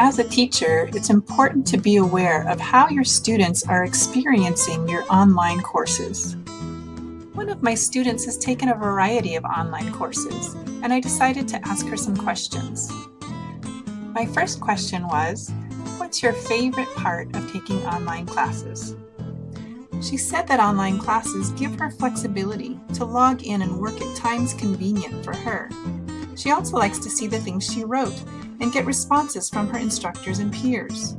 As a teacher, it's important to be aware of how your students are experiencing your online courses. One of my students has taken a variety of online courses, and I decided to ask her some questions. My first question was, what's your favorite part of taking online classes? She said that online classes give her flexibility to log in and work at times convenient for her. She also likes to see the things she wrote and get responses from her instructors and peers.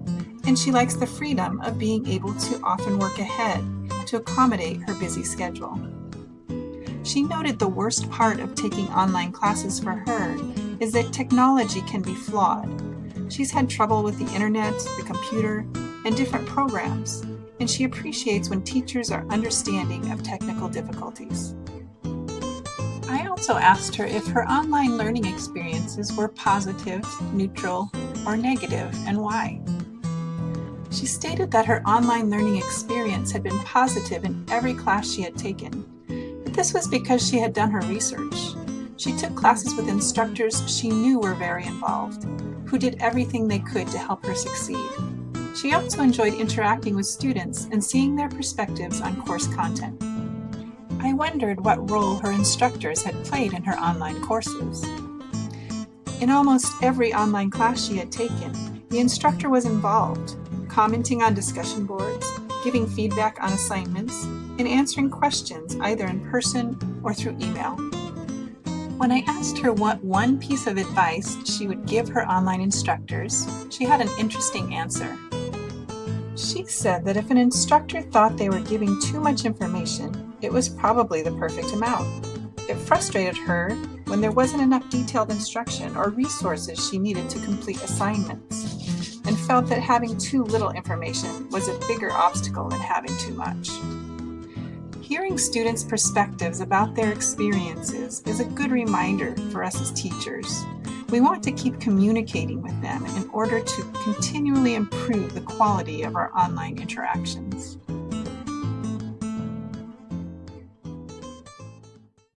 And she likes the freedom of being able to often work ahead to accommodate her busy schedule. She noted the worst part of taking online classes for her is that technology can be flawed. She's had trouble with the internet, the computer, and different programs, and she appreciates when teachers are understanding of technical difficulties. I also asked her if her online learning experiences were positive, neutral, or negative, and why. She stated that her online learning experience had been positive in every class she had taken, but this was because she had done her research. She took classes with instructors she knew were very involved, who did everything they could to help her succeed. She also enjoyed interacting with students and seeing their perspectives on course content. I wondered what role her instructors had played in her online courses. In almost every online class she had taken, the instructor was involved, commenting on discussion boards, giving feedback on assignments, and answering questions either in person or through email. When I asked her what one piece of advice she would give her online instructors, she had an interesting answer. She said that if an instructor thought they were giving too much information, it was probably the perfect amount. It frustrated her when there wasn't enough detailed instruction or resources she needed to complete assignments, and felt that having too little information was a bigger obstacle than having too much. Hearing students' perspectives about their experiences is a good reminder for us as teachers we want to keep communicating with them in order to continually improve the quality of our online interactions.